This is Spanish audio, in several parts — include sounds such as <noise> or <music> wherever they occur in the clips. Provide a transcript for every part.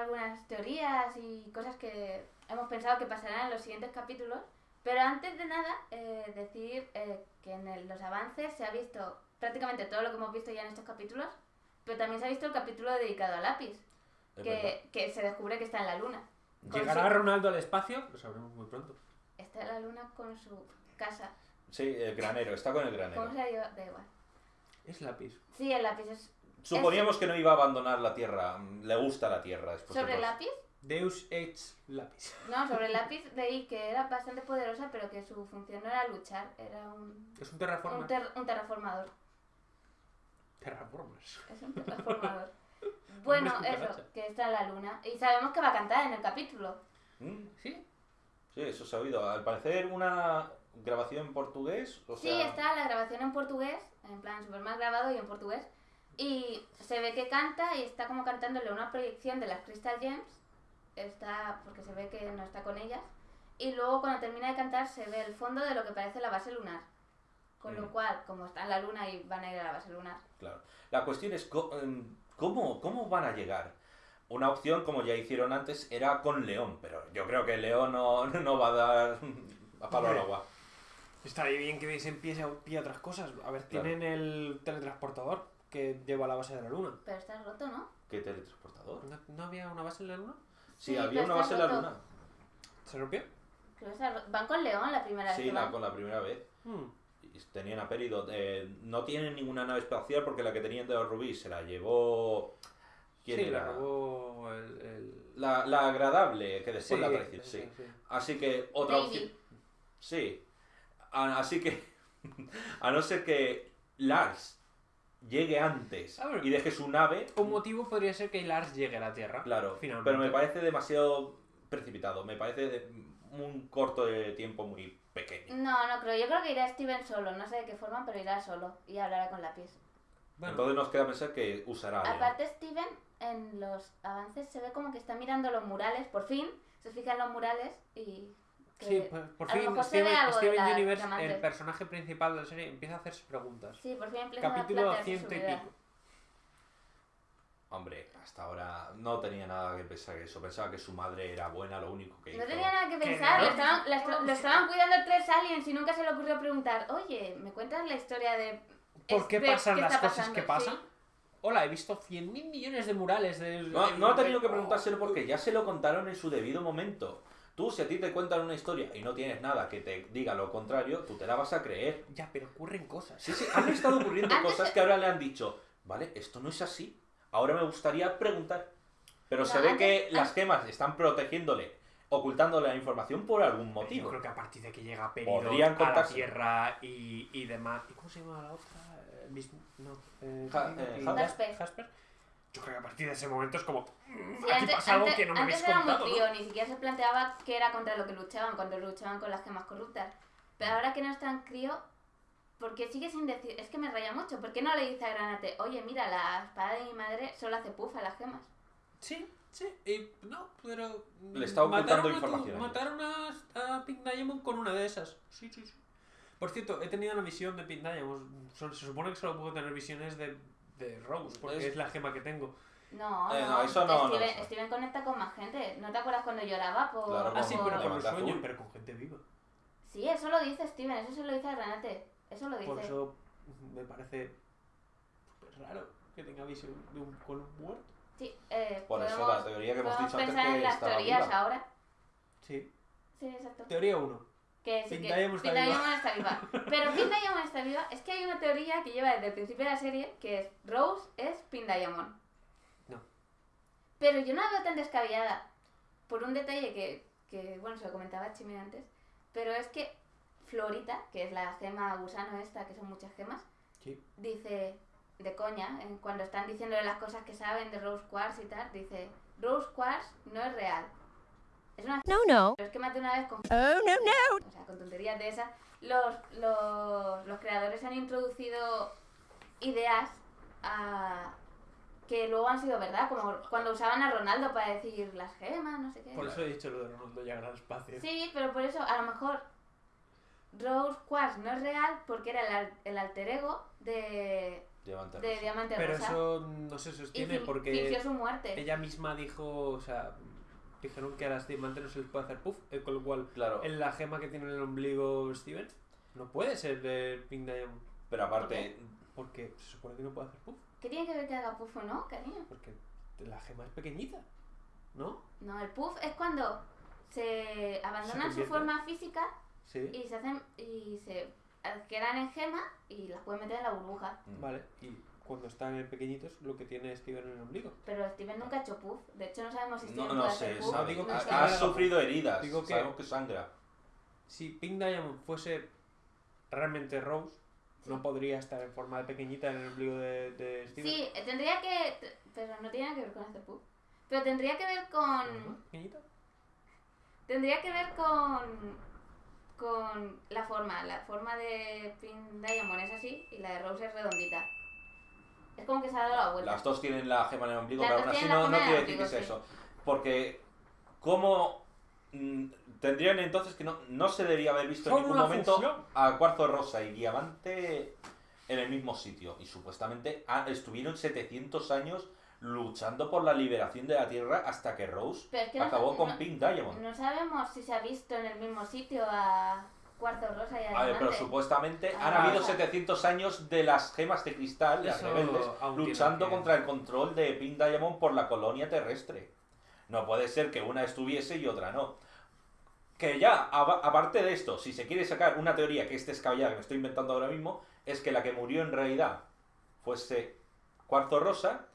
algunas teorías y cosas que hemos pensado que pasarán en los siguientes capítulos. Pero antes de nada, eh, decir eh, que en el- los avances se ha visto prácticamente todo lo que hemos visto ya en estos capítulos, pero también se ha visto el capítulo dedicado a Lápiz, que, que se descubre que está en la luna. ¿Llegará su- Ronaldo al espacio? Lo sabremos muy pronto. Está en la luna con su casa. Sí, el granero, está con el granero. ¿Cómo se ha ido? Da igual. Es lápiz. Sí, el lápiz es... Suponíamos que no iba a abandonar la Tierra. mm, Le gusta la Tierra después de ¿Sobre el lápiz? Deus ex lápiz. <laughs> No, sobre el lápiz leí que era bastante poderosa, pero que su función no era luchar, era un, Es un un, terraformer. ter- un terraformador. Terraformers. Es un terraformador. <laughs> bueno, eso, que está en la luna. Y sabemos que va a cantar en el capítulo. Mm, ¿Sí? Sí, eso se ha oído. Al parecer una grabación en portugués. O Sí, está la grabación en portugués, en plan super más grabado y en portugués. Y se ve que canta y está como cantándole una proyección de las Crystal Gems. Está, porque se ve que no está con ellas. Y luego cuando termina de cantar se ve el fondo de lo que parece la base lunar. Con lo Mm. cual, como está en la luna y van a ir a la base lunar. Claro. La cuestión es em, cómo, cómo van a llegar. Una opción, como ya hicieron antes, era con León, pero yo creo que León no, <laughs> no va a dar a palo al agua. Estaría bien que se empiece a pillar otras cosas. A ver, Claro. tienen el teletransportador que lleva a la base de la luna. Pero está roto, ¿no? ¿Qué teletransportador? ¿No, no había una base en la luna? Sí, Sí, había una base en la luna. ¿Se rompió? Creo que está ro- Van con León la primera vez Sí, van. con la primera vez. Hmm. Y Tenían a Peridot. Eh, no tienen ninguna nave espacial porque la que tenían de Rubí se la llevó. ¿Quién sí, era? la robó el... el- La, la agradable, que después Sí, la apareció. Sí. sí, sí. Así que otra opción. Sí. A- Así que. <laughs> A no ser que Lars llegue antes A ver. y deje su nave. Un motivo podría ser que Lars llegue a la Tierra. Claro. finalmente. Pero me parece demasiado precipitado. Me parece de- un corto de tiempo muy pequeño. No, no creo. Yo creo que irá Steven solo. No sé de qué forma, pero irá solo. Y hablará con lápiz. Bueno, Entonces nos queda pensar que usará. Aparte, Steven en los avances se ve como que está mirando los murales. Por fin se fija en los murales y. que- sí, por, por a lo fin mejor se ve Steven, Steven la Universe, el personaje principal de la serie, empieza a hacerse preguntas. Sí, por fin empieza Capítulo a ciento y pico. Hombre, hasta ahora no tenía nada que pensar eso. Pensaba que su madre era buena, lo único que No hizo. tenía nada que pensar, lo estaban, la est- lo estaban cuidando tres aliens y nunca se le ocurrió preguntar, oye, ¿me cuentas la historia de... ¿Por qué pasan las cosas pasando?" que pasan? Sí. Hola, he visto 100.000 millones de murales de... No, ha tenido que preguntárselo porque ya se lo contaron en su debido momento. Tú, si a ti te cuentan una historia y no tienes nada que te diga lo contrario, tú te la vas a creer. Ya, pero ocurren cosas. Sí, sí, han estado ocurriendo cosas que ahora le han dicho, vale, esto no es así. Ahora me gustaría preguntar. Pero se No, ve antes- que las gemas están protegiéndole, ocultándole la información por algún Yo motivo. creo que a partir de que llega Peridot Podrían a la. Tierra y, y demás... ¿Y cómo se llama la otra? Eh, Bis- No, eh, eh. Yo creo que a partir de ese momento es como... "Mm, Sí, aquí antes, pasa algo antes- que no me habéis antes era contado, muy ¿no?". frío, ni siquiera se planteaba qué era contra lo que luchaban cuando luchaban con las gemas corruptas. Pero ahora que no es tan crío, porque sigue sin decir, es que me raya mucho, ¿por qué no le dice a Granate, oye, mira, la espada de mi madre solo hace puff a las gemas? Sí, sí, y no, pero... Le está ocultando mataron a tu- información a ellos. Mataron a, a Pink Diamond con una de esas. Sí, sí, sí. Por cierto, he tenido una visión de Pink Diamond. Se supone que solo puedo tener visiones de, de Rose, porque Es- es... la gema que tengo. No, Eh, no, no, eso no, Steven. Steven conecta con más gente. ¿No te acuerdas cuando lloraba por...? Claro, Ah, sí, pero por el Diamante sueño, Azul. pero con gente viva. Sí, eso lo dice Steven, eso se lo dice a Granate. Eso lo dice. Por eso me parece súper raro que tenga visión de un, con un muerto. Sí, eh, Por eso la teoría que hemos dicho antes pensar en que las teorías viva. ahora. Sí. Sí, exacto. Teoría 1. Que sí Diamond está está viva. Pero Pink Diamond está viva. Es que hay una teoría que lleva desde el principio de la serie que es Rose es Pink Diamond. No. Pero yo no la veo tan descabellada. Por un detalle que, que bueno, se lo comentaba a Chimi antes. Pero es que Florita, que es la gema gusano esta, que son muchas gemas, Sí. dice de coña, en- cuando están diciéndole las cosas que saben de Rose Quartz y tal, dice Rose Quartz no es real. Es una No, no. pero es que más de una vez con Oh, no, no. o sea, con tonterías de esas, los, los, los creadores han introducido ideas a- que luego han sido verdad, como cuando usaban a Ronaldo para decir las gemas, no sé qué. Por eso he dicho lo de Ronaldo llegar al espacio. Sí, pero por eso a lo mejor Rose Quartz no es real porque era el, al- el alter ego de, Diamante de rosa. diamante Pero rosa. eso no se y sostiene fin- porque fingió su muerte. ella misma dijo, o sea, dijeron que a las diamantes no se les puede hacer puff, eh, con lo cual Claro, en la gema que tiene en el ombligo Steven no puede ser de Pink Diamond. pero aparte, Porque se supone que no puede hacer puff, ¿Qué tiene que ver que haga puff o no, cariño? porque la gema es pequeñita, ¿no? No, el puff es cuando se abandonan su forma física Sí. y se hacen y se quedan en gema y las pueden meter en la burbuja. mm, Vale, y cuando están en pequeñitos, lo que tiene Steven en el ombligo. Pero Steven nunca ha hecho puff. De hecho, no sabemos si Steven no, no puede sé, hacer puff. sabe- digo que ha- sufrido heridas, digo que- sabemos que sangra. Si Pink Diamond fuese realmente Rose, no podría estar en forma de pequeñita en el ombligo de, de Steven. Sí, tendría que... Pero no tiene nada que ver con hacer puff. Pero tendría que ver con... Pequeñita. Tendría que ver con... Con la forma. La forma de Pink Diamond es así y la de Rose es redondita. Es como que se ha dado la vuelta. Las dos tienen la gema en el ombligo, Las pero aún así no, no quiere decir que es eso. Porque, ¿cómo mm, tendrían entonces que no, no se debería haber visto en ningún momento a Cuarzo Rosa y Diamante en el mismo sitio? Y supuestamente ah, estuvieron 700 años luchando por la liberación de la Tierra hasta que Rose es que acabó con no- Pink Diamond. No sabemos si se ha visto en el mismo sitio a Cuarzo Rosa y a A ver, pero supuestamente Ah, han habido Rosa. 700 años de las gemas de cristal, las rebeldes, luchando que- contra el control de Pink Diamond por la colonia terrestre. No puede ser que una estuviese y otra no. Que ya, aparte de esto, si se quiere sacar una teoría que es descabellada, que me estoy inventando ahora mismo, es que la que murió en realidad fuese Cuarzo Rosa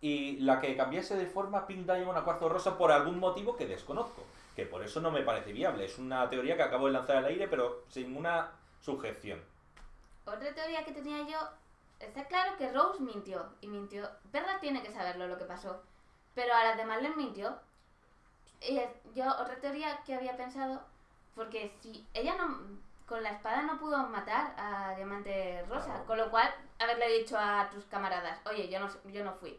y la que cambiase de forma Pink Diamond a Cuarzo Rosa por algún motivo que desconozco. Que por eso no me parece viable. Es una teoría que acabo de lanzar al aire, pero sin una sujeción. Otra teoría que tenía yo, está claro que Rose mintió, y mintió. Perla tiene que saberlo lo que pasó, pero a las demás les mintió. Y yo, otra teoría que había pensado, porque si ella no, con la espada no pudo matar a Diamante Rosa, Claro. con lo cual haberle dicho a tus camaradas, oye, yo no, yo no fui.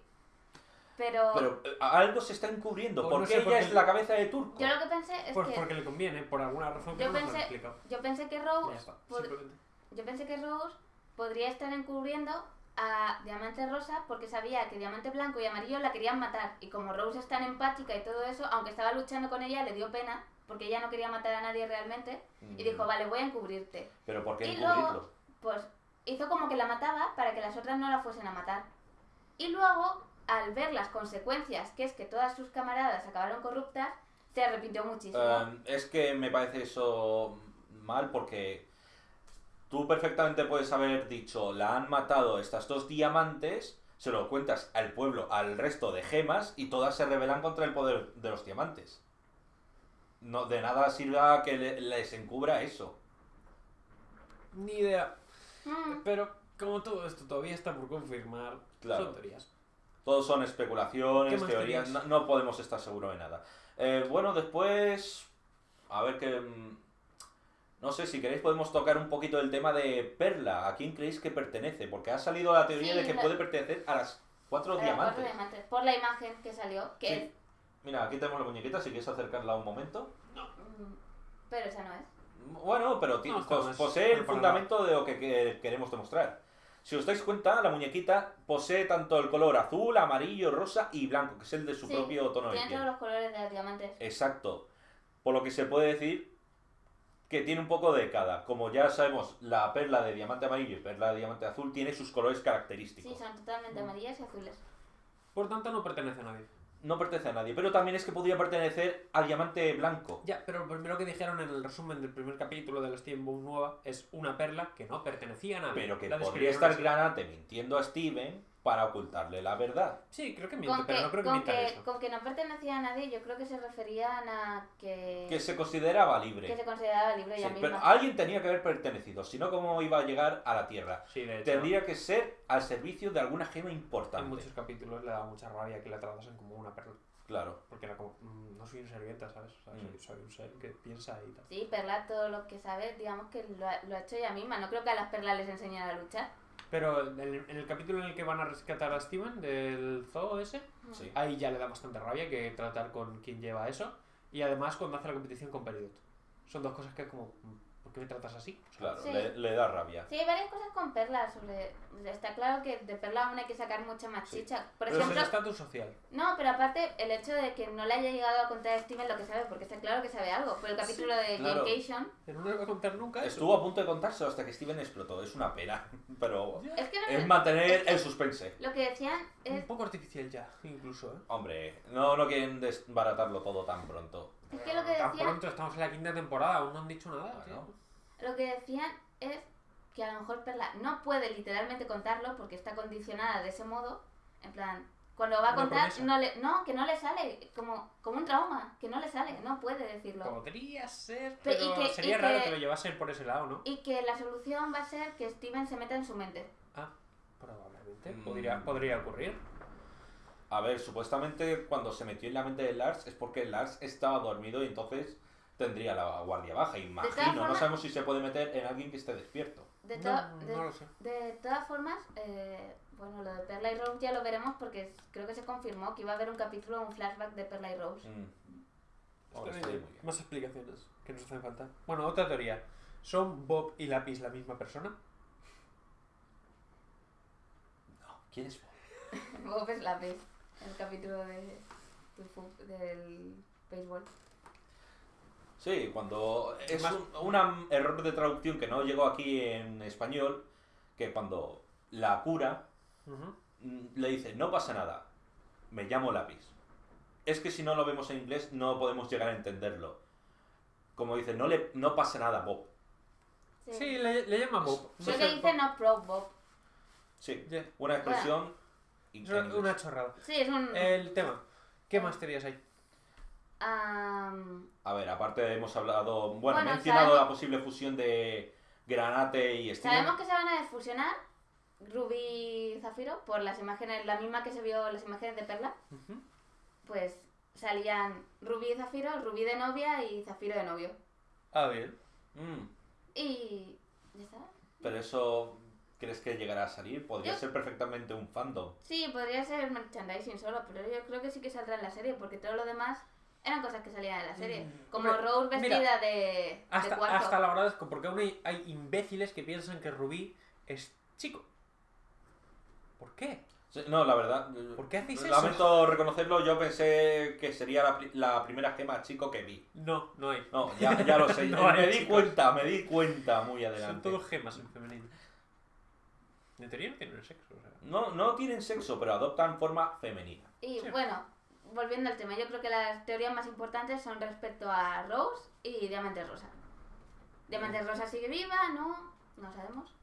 Pero, Pero eh, algo se está encubriendo. Pues ¿Por no qué sé, ella porque- es la cabeza de Turco? yo lo que pensé es Pues que porque le conviene, por alguna razón que Yo no pensé- explicado. yo pensé que Ya Rose está, pod- simplemente. Yo pensé que Rose podría estar encubriendo a Diamante Rosa porque sabía que Diamante Blanco y Amarillo la querían matar. Y como Rose es tan empática y todo eso, aunque estaba luchando con ella, le dio pena porque ella no quería matar a nadie realmente. Y dijo, Mm, vale, voy a encubrirte. ¿Pero por qué y encubrirlo? luego- Pues hizo como que la mataba para que las otras no la fuesen a matar. Y luego, al ver las consecuencias, que es que todas sus camaradas acabaron corruptas, se arrepintió muchísimo. Um, es que me parece eso mal porque tú perfectamente puedes haber dicho, la han matado estas dos diamantes, se lo cuentas al pueblo, al resto de gemas y todas se rebelan contra el poder de los diamantes. No, de nada sirva que le- les encubra eso. Ni idea. Mm, Pero como todo esto todavía está por confirmar, Claro. son teorías. Todos son ¿Qué especulaciones, teorías, no, no podemos estar seguros de nada. Eh, bueno, después, a ver que... mm, No sé, si queréis podemos tocar un poquito el tema de Perla. ¿A quién creéis que pertenece? Porque ha salido la teoría Sí, de que la- puede pertenecer a las cuatro a las diamantes. cuatro diamantes. Por la imagen que salió, que Sí. es... Mira, aquí tenemos la muñequita, si quieres acercarla un momento. mm, Pero esa no es. Bueno, pero No, posee el fundamento de lo que, que queremos demostrar. Si os dais cuenta, la muñequita posee tanto el color azul, amarillo, rosa y blanco, que es el de su Sí, propio tono de Tiene todos los colores de los diamantes. Exacto. Por lo que se puede decir que tiene un poco de cada. Como ya sabemos, la perla de diamante amarillo y perla de diamante azul tiene sus colores característicos. Sí, son totalmente Mm. amarillas y azules. Por tanto, no pertenece a nadie. No pertenece a nadie, pero también es que podría pertenecer al diamante blanco. Ya, pero lo primero que dijeron en el resumen del primer capítulo de la Steamboat nueva es una perla que no pertenecía a nadie. Pero que La podría estar. Granate mintiendo a Steven para ocultarle la verdad. Sí, creo que miente, Con pero que, no creo que mienta que, eso. con que no pertenecía a nadie, yo creo que se referían a que, Que se consideraba libre. que se consideraba libre Sí, ella pero misma. alguien tenía que haber pertenecido, si no, ¿cómo iba a llegar a la Tierra? Sí, de hecho, Tendría que ser al servicio de alguna gema en importante. muchos capítulos le da mucha rabia que la tratasen como una perla. Claro. Porque era como, "Mm, no soy un servienta, ¿sabes? O sea, soy, Mm. soy un ser que piensa y tal. Sí, Perla todo lo que sabe, digamos que lo ha, lo ha hecho ella misma. No creo que a las perlas les enseñara a luchar. Pero en el, en el capítulo en el que van a rescatar a Steven del zoo ese, Sí. ahí ya le da bastante rabia que tratar con quien lleva eso. Y además cuando hace la competición con Peridot. Son dos cosas que como... ¿por qué me tratas así? Sea, Claro, Sí. le, le da rabia. Sí, hay varias cosas con Perla sobre... Está claro que de Perla aún hay que sacar mucha más Sí. chicha. Por pero es ejemplo, el estatus social. no, pero aparte el hecho de que no le haya llegado a contar a Steven lo que sabe, porque está claro que sabe algo. Por el capítulo de claro. Vacation. Pero no le voy a contar nunca eso. Estuvo a punto de contárselo hasta que Steven explotó. Es una pena. <laughs> Pero Es que no es mantener el suspense. lo que decían Un es... poco artificial ya, incluso, ¿eh? Hombre, no, no quieren desbaratarlo todo tan pronto. Es que lo que Tan decían... pronto estamos en la quinta temporada, aún no han dicho nada, Bueno. Lo que decían es que a lo mejor Perla no puede literalmente contarlo porque está condicionada de ese modo. En plan, cuando va a contar, no, le, no, que no le sale, como, como un trauma, que no le sale, no puede decirlo. Podría ser, Pero- pero que- sería raro que- que lo llevasen por ese lado, ¿no? Y que la solución va a ser que Steven se meta en su mente. Ah, probablemente. Mm. Podría, podría ocurrir. A ver, supuestamente cuando se metió en la mente de Lars es porque Lars estaba dormido y entonces tendría la guardia baja. Imagino, no sabemos si se puede meter en alguien que esté despierto. De, No, to- de, no lo sé. de todas formas, eh, bueno, lo de Perla y Rose ya lo veremos porque creo que se confirmó que iba a haber un capítulo, un flashback de Perla y Rose. Mm. Bien. Más explicaciones que nos hacen falta. Bueno, otra teoría. ¿Son Bob y Lápiz la misma persona? No, ¿quién es Bob? <laughs> Bob es la vez, el capítulo de, del fu- del béisbol. Sí, cuando es Más- un una error de traducción que no llegó aquí en español, que cuando la cura mm, le dice, no pasa nada, me llamo lápiz. Es que si no lo vemos en inglés no podemos llegar a entenderlo. Como dice, no, le, no pasa nada, Bob. Sí, le, le llama Bob. Sé, que dice no pro Bob. Sí, una expresión... una, chorrada. Sí, es un... El tema. ¿Qué más teorías hay? am, A ver, aparte hemos hablado, bueno, he Bueno, mencionado sabemos- la posible fusión de Granate y Steven. Sabemos que se van a desfusionar Ruby y Zafiro por las imágenes, la misma que se vio en las imágenes de Perla. Pues salían Ruby y Zafiro, Ruby de novia y Zafiro de novio. Ah, bien. Mm, Y... ¿Ya está? pero eso, ¿crees que llegará a salir? Podría Yo- ser perfectamente un fandom. Sí, podría ser merchandising solo, pero yo creo que sí que saldrá en la serie, porque todo lo demás eran cosas que salían en la serie. Mm, Como hombre, Rose mira, vestida de, de Hasta, cuarzo. hasta lo agradezco, porque aún hay, hay imbéciles que piensan que Rubí es chico. ¿Por qué? No, la verdad. ¿Por qué hacéis eso? Lamento reconocerlo, yo pensé que sería la, la primera gema chico que vi. No, no hay. No, ya, ya lo sé. <laughs> No me hay, di chicos. cuenta, me di cuenta muy Son adelante. todos gemas en femenino. En teoría no tienen sexo, o sea. No, no tienen sexo, pero adoptan forma femenina. Y Sí. bueno, volviendo al tema, yo creo que las teorías más importantes son respecto a Rose y Diamante Rosa. Diamante Mm. Rosa sigue viva, ¿no? No sabemos.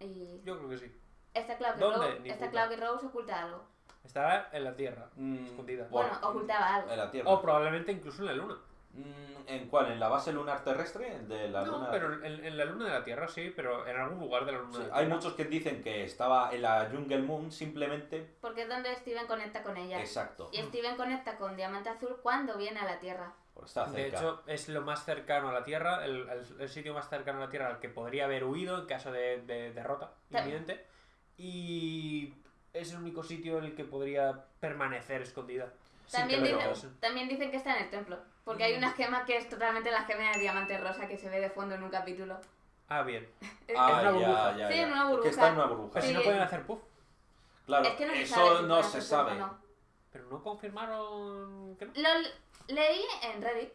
Y Yo creo que sí. está claro que, ¿Dónde? Rose, está claro que Rose oculta algo. Está en la Tierra, Mm, escondida. por- Bueno, ocultaba algo. En la Tierra. O probablemente incluso en la Luna. Mm, ¿En cuál? ¿En la base lunar terrestre? De la no, luna. pero en, en la Luna de la Tierra sí, pero en algún lugar de la Luna Sí, de la hay Tierra. muchos que dicen que estaba en la Jungle Moon simplemente. Porque es donde Steven conecta con ella. Exacto. Y Steven conecta con Diamante Azul cuando viene a la Tierra. Por estar De cerca. hecho, es lo más cercano a la Tierra, el, el- el sitio más cercano a la Tierra al que podría haber huido en caso de, de derrota Ta- inminente. Y es el único sitio en el que podría permanecer escondida. También, dicen, también dicen que está en el templo. Porque hay una gema que es totalmente la gema de Diamante Rosa que se ve de fondo en un capítulo. Ah, bien. <laughs> Ah, una burbuja. ya, ya, Sí, en una burbuja. Que está en una burbuja. Sí. si no pueden hacer puff. Claro, es que no se eso sabe si no se sabe. no. Pero no confirmaron que no. Lo leí en Reddit,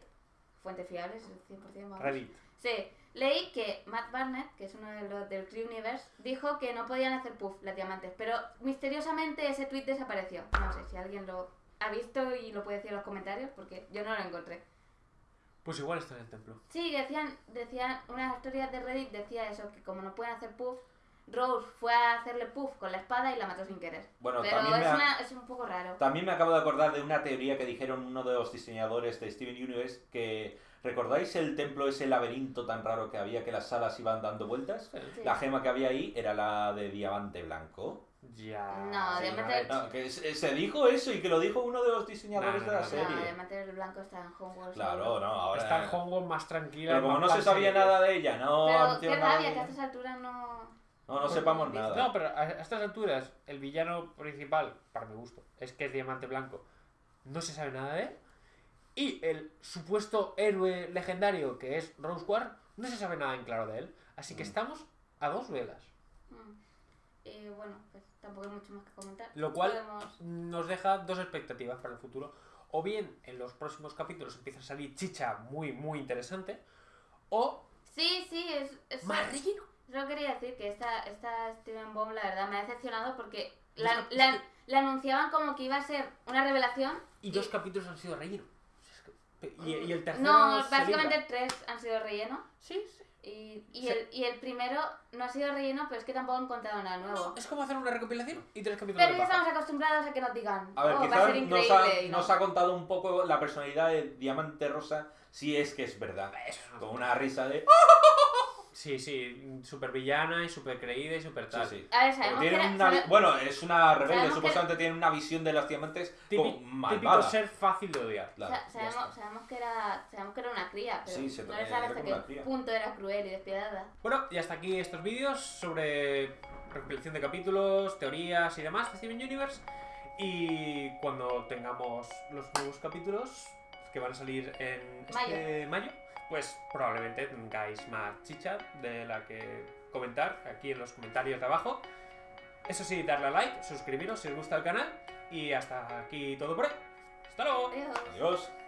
fuentes fiables, 100% vamos. Reddit. Sí, leí que Matt Barnett, que es uno de los del Cree Universe, dijo que no podían hacer puff las diamantes, pero misteriosamente ese tweet desapareció. No sé si alguien lo ha visto y lo puede decir en los comentarios, porque yo no lo encontré. Pues igual está en el templo. Sí, decían, decían, unas historias de Reddit decía eso, que como no pueden hacer puff, Rose fue a hacerle puff con la espada y la mató sin querer. Bueno, Pero también, es, me ha- una- es un poco raro. también me acabo de acordar de una teoría que dijeron uno de los diseñadores de Steven Universe que ¿recordáis el templo ese laberinto tan raro que había que las salas iban dando vueltas? Sí. La gema que había ahí era la de diamante blanco. Ya. No, sí, ver. No, que se, se dijo eso y que lo dijo uno de los diseñadores No, no, de la no. serie. No, Diamante Blanco está en Homeworld. Claro, no, ahora. Está en Hongkong más tranquila. Pero como no se sabía serie. nada de ella, no Pero qué nada de rabia que a ella. estas alturas no... No, no sepamos No, nada. No, pero a a estas alturas, el villano principal, para mi gusto, es que es Diamante Blanco. No se sabe nada de él. Y el supuesto héroe legendario, que es Rose War, No se sabe nada en claro de él, así que Mm. estamos a dos velas. Mm. Y bueno, pues tampoco hay mucho más que comentar. Lo cual- Podemos- Nos deja dos expectativas para el futuro. O bien en los próximos capítulos empieza a salir chicha muy, muy interesante, o Sí, sí, es... es más relleno. Solo quería decir que esta, esta Steven Bomb, la verdad, me ha decepcionado porque la, cap- la- la anunciaban como que iba a ser una revelación. Y dos capítulos han sido relleno. Que- Y, y el tercero. No, básicamente libra. tres han sido relleno. Sí, sí. Y, y, Sí. el, y el primero no ha sido relleno, pero es que tampoco han contado nada nuevo. No, es como hacer una recopilación y tres capítulos Pero ya estamos acostumbrados a que nos digan, A ver, oh, va a quizás nos ha, y no. nos ha contado un poco la personalidad de Diamante Rosa, si es que es verdad. Eso es Con una risa de... <laughs> Sí, sí, súper villana y súper creída y súper Sí, tal. sí. A ver, sabemos que tiene era- una vi- sabe- Bueno, es una rebelde, Sabemos que- supuestamente tiene una visión de los diamantes Típi- como típico malvada. ser fácil de odiar. Claro, sa- ya sabemos, sabemos que era, sabemos que era una cría, pero Sí, se- no le sabe hasta como qué punto era cruel y despiadada. Bueno, y hasta aquí estos vídeos sobre recopilación de capítulos, teorías y demás de Steven Universe. Y cuando tengamos los nuevos capítulos que van a salir en este mayo, pues probablemente tengáis más chicha de la que comentar aquí en los comentarios de abajo. Eso sí, darle a like, suscribiros si os gusta el canal y hasta aquí todo por hoy. ¡Hasta luego! Adiós. Adiós.